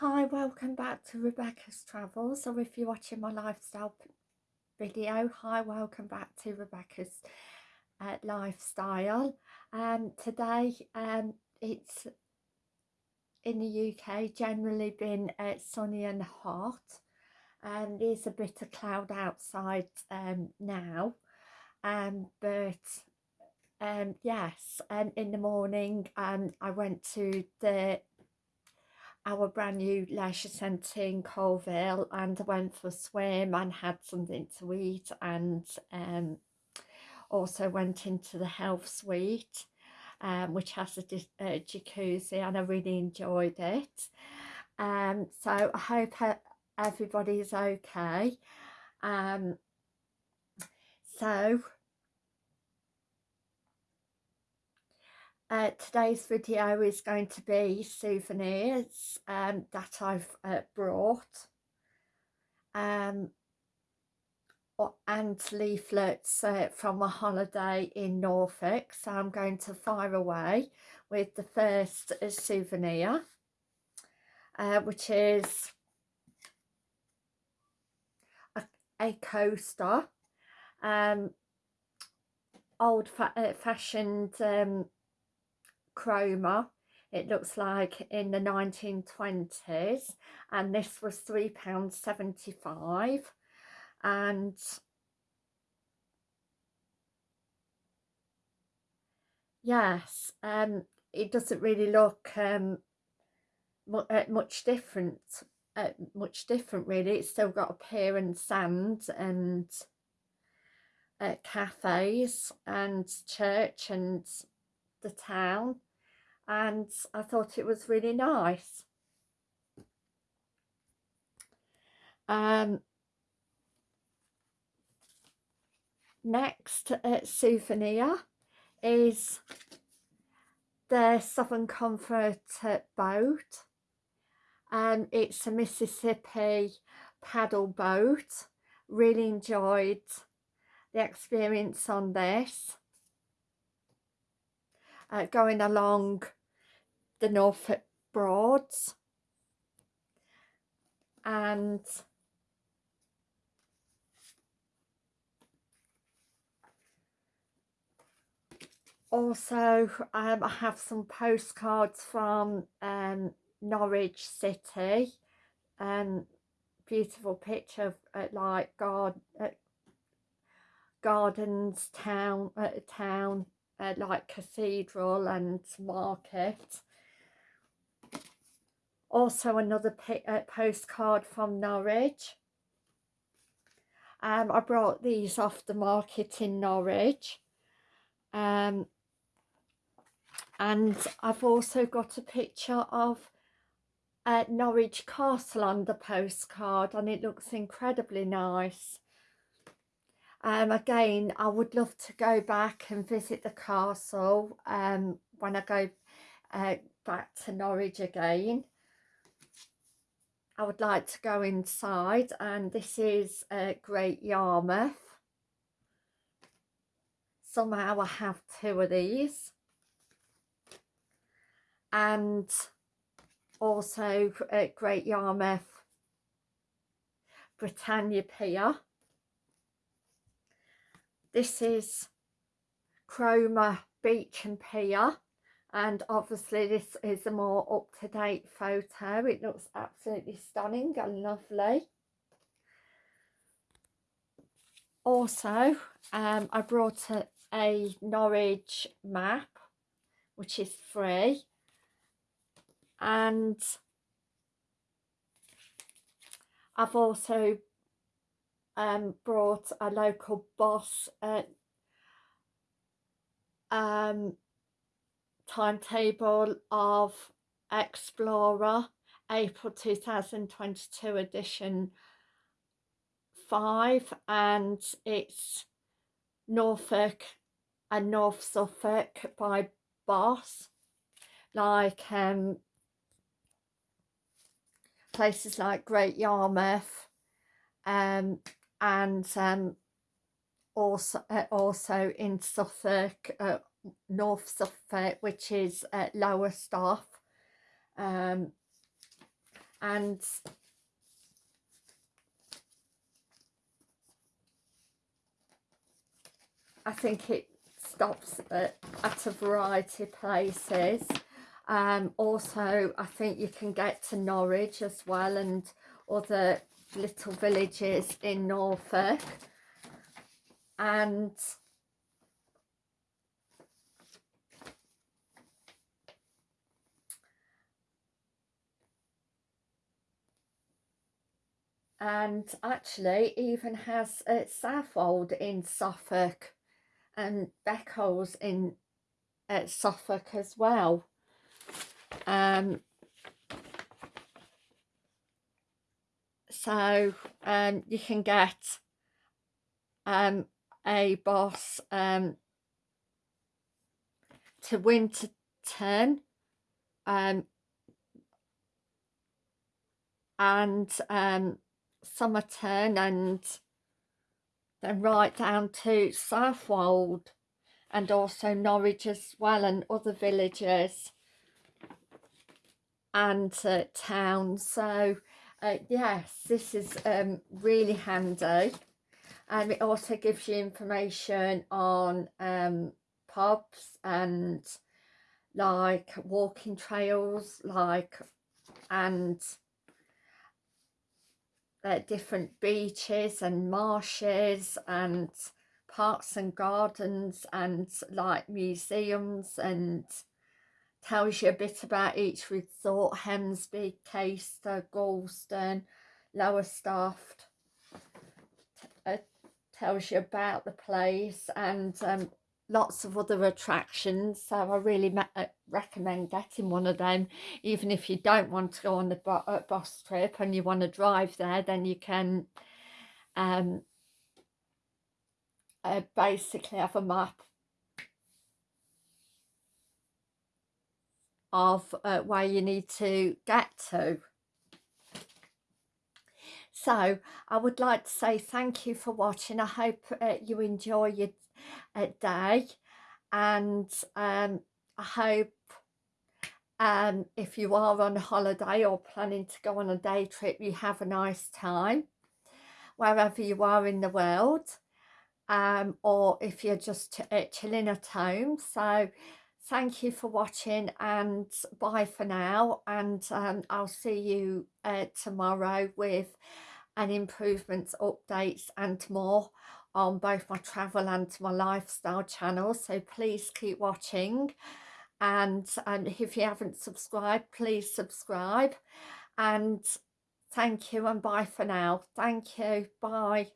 Hi, welcome back to Rebecca's Travels, or if you're watching my lifestyle video, hi, welcome back to Rebecca's uh, Lifestyle. Um, today um, it's in the UK generally been uh, sunny and hot, and there's a bit of cloud outside um, now, um, but um, yes, um, in the morning um, I went to the our brand new leisure centre in Colville and I went for a swim and had something to eat and um, also went into the health suite um, which has a, a, jacuzzi and I really enjoyed it. Um, so I hope everybody is okay. Um, so Uh, today's video is going to be souvenirs um, that I've uh, brought um, and leaflets uh, from a holiday in Norfolk. So I'm going to fire away with the first uh, souvenir, uh, which is a, a coaster, um, old fa uh, fashioned um, Cromer it looks like in the 1920s and this was £3.75 and yes um it doesn't really look um uh, much different uh, much different really. It's still got a pier and sand and uh, cafes and church and the town and I thought it was really nice. Um, next uh, souvenir is the Southern Comfort boat. And it's a Mississippi paddle boat. Really enjoyed the experience on this. Uh, going along the Norfolk Broads. And also um, I have some postcards from um, Norwich City. And beautiful picture of uh, like God, uh, gardens, town, uh, town, uh, like cathedral and market also another uh, postcard from Norwich. Um, I brought these off the market in Norwich. Um, and I've also got a picture of uh, Norwich Castle on the postcard and it looks incredibly nice. Um, again, I would love to go back and visit the castle um, when I go uh, back to Norwich again. I would like to go inside and this is a Great Yarmouth. Somehow I have two of these. And also at Great Yarmouth Britannia Pier. This is Cromer Beach and Pier and obviously this is a more up-to-date photo. It looks absolutely stunning and lovely. Also um, I brought a, a Norwich map which is free. And I've also um, brought a local boss uh, um, timetable of Explorer April 2022 edition 5 and it's Norfolk and North Suffolk by Boss. Like um, places like Great Yarmouth um, and um, also uh, also in Suffolk uh, North Suffolk, which is uh, Lowestoft. Um, and I think it stops at, at a variety of places um, also I think you can get to Norwich as well and other little villages in Norfolk and and actually even has a Southwold in Suffolk and Beccles in uh, Suffolk as well. Um, so um, you can get um, a boss um, to Winterton um, and um, Somerton and then right down to Southwold and also Norwich as well and other villages and uh, towns. So uh, yes this is um, really handy. And it also gives you information on um, pubs and like walking trails like and uh, different beaches and marshes and parks and gardens and like museums and tells you a bit about each resort Hemsby, Caister, Gorleston, Lowestoft uh, tells you about the place and um, lots of other attractions so I really uh, recommend getting one of them. Even if you don't want to go on the uh, bus trip and you want to drive there then you can um, uh, basically have a map of uh, where you need to get to so I would like to say thank you for watching. I hope uh, you enjoy your day. And um, I hope um, if you are on holiday or planning to go on a day trip you have a nice time wherever you are in the world um, or if you're just uh, chilling at home. So thank you for watching and bye for now. And um, I'll see you uh, tomorrow with an improvements updates and more on both my travel and my lifestyle channel so please keep watching. And um, if you haven't subscribed please subscribe. And thank you and bye for now. Thank you. Bye